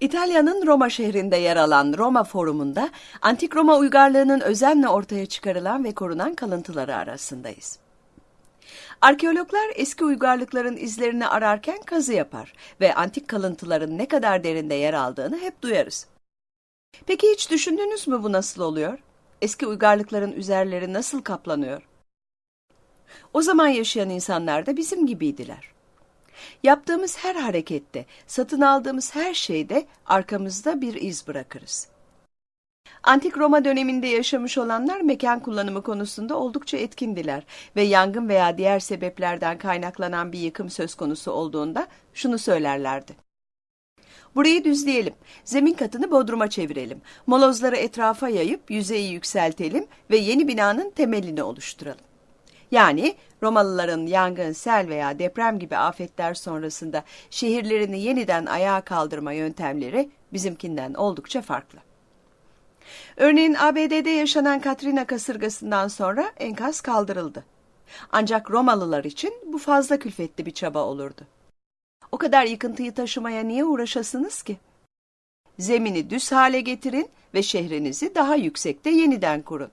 İtalya'nın Roma şehrinde yer alan Roma Forumu'nda Antik Roma uygarlığının özenle ortaya çıkarılan ve korunan kalıntıları arasındayız. Arkeologlar eski uygarlıkların izlerini ararken kazı yapar ve antik kalıntıların ne kadar derinde yer aldığını hep duyarız. Peki hiç düşündünüz mü bu nasıl oluyor? Eski uygarlıkların üzerleri nasıl kaplanıyor? O zaman yaşayan insanlar da bizim gibiydiler. Yaptığımız her harekette, satın aldığımız her şeyde arkamızda bir iz bırakırız. Antik Roma döneminde yaşamış olanlar mekan kullanımı konusunda oldukça etkindiler ve yangın veya diğer sebeplerden kaynaklanan bir yıkım söz konusu olduğunda şunu söylerlerdi. Burayı düzleyelim, zemin katını bodruma çevirelim, molozları etrafa yayıp yüzeyi yükseltelim ve yeni binanın temelini oluşturalım. Yani Romalıların yangın, sel veya deprem gibi afetler sonrasında şehirlerini yeniden ayağa kaldırma yöntemleri bizimkinden oldukça farklı. Örneğin ABD'de yaşanan Katrina kasırgasından sonra enkaz kaldırıldı. Ancak Romalılar için bu fazla külfetli bir çaba olurdu. O kadar yıkıntıyı taşımaya niye uğraşasınız ki? Zemini düz hale getirin ve şehrinizi daha yüksekte yeniden kurun.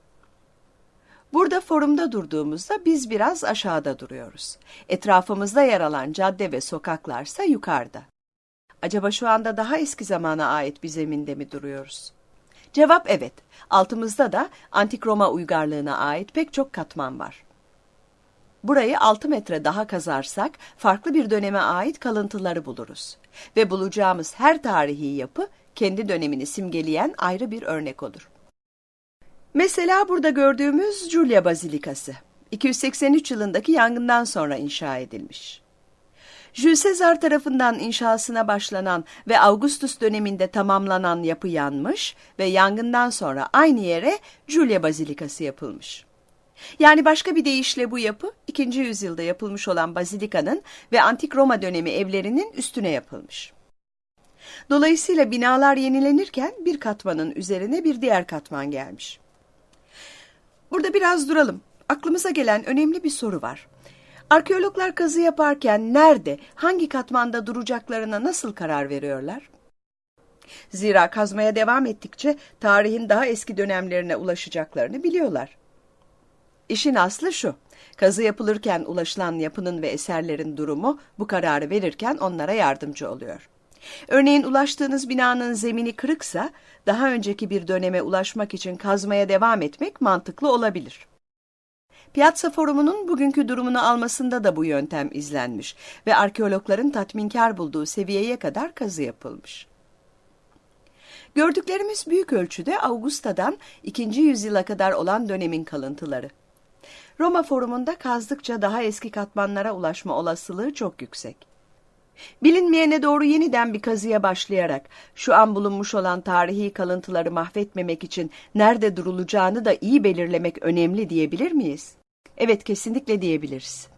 Burada forumda durduğumuzda biz biraz aşağıda duruyoruz. Etrafımızda yer alan cadde ve sokaklarsa yukarıda. Acaba şu anda daha eski zamana ait bir zeminde mi duruyoruz? Cevap evet. Altımızda da Antik Roma uygarlığına ait pek çok katman var. Burayı 6 metre daha kazarsak farklı bir döneme ait kalıntıları buluruz. Ve bulacağımız her tarihi yapı kendi dönemini simgeleyen ayrı bir örnek olur. Mesela burada gördüğümüz Julia Bazilikası. 283 yılındaki yangından sonra inşa edilmiş. Jules Caesar tarafından inşasına başlanan ve Augustus döneminde tamamlanan yapı yanmış ve yangından sonra aynı yere Julia Bazilikası yapılmış. Yani başka bir deyişle bu yapı 2. yüzyılda yapılmış olan bazilikanın ve Antik Roma dönemi evlerinin üstüne yapılmış. Dolayısıyla binalar yenilenirken bir katmanın üzerine bir diğer katman gelmiş. Burada biraz duralım. Aklımıza gelen önemli bir soru var. Arkeologlar kazı yaparken nerede, hangi katmanda duracaklarına nasıl karar veriyorlar? Zira kazmaya devam ettikçe tarihin daha eski dönemlerine ulaşacaklarını biliyorlar. İşin aslı şu, kazı yapılırken ulaşılan yapının ve eserlerin durumu bu kararı verirken onlara yardımcı oluyor. Örneğin ulaştığınız binanın zemini kırıksa, daha önceki bir döneme ulaşmak için kazmaya devam etmek mantıklı olabilir. Piazza Forumu'nun bugünkü durumunu almasında da bu yöntem izlenmiş ve arkeologların tatminkar bulduğu seviyeye kadar kazı yapılmış. Gördüklerimiz büyük ölçüde Augusta'dan 2. yüzyıla kadar olan dönemin kalıntıları. Roma Forumu'nda kazdıkça daha eski katmanlara ulaşma olasılığı çok yüksek. Bilinmeyene doğru yeniden bir kazıya başlayarak şu an bulunmuş olan tarihi kalıntıları mahvetmemek için nerede durulacağını da iyi belirlemek önemli diyebilir miyiz? Evet kesinlikle diyebiliriz.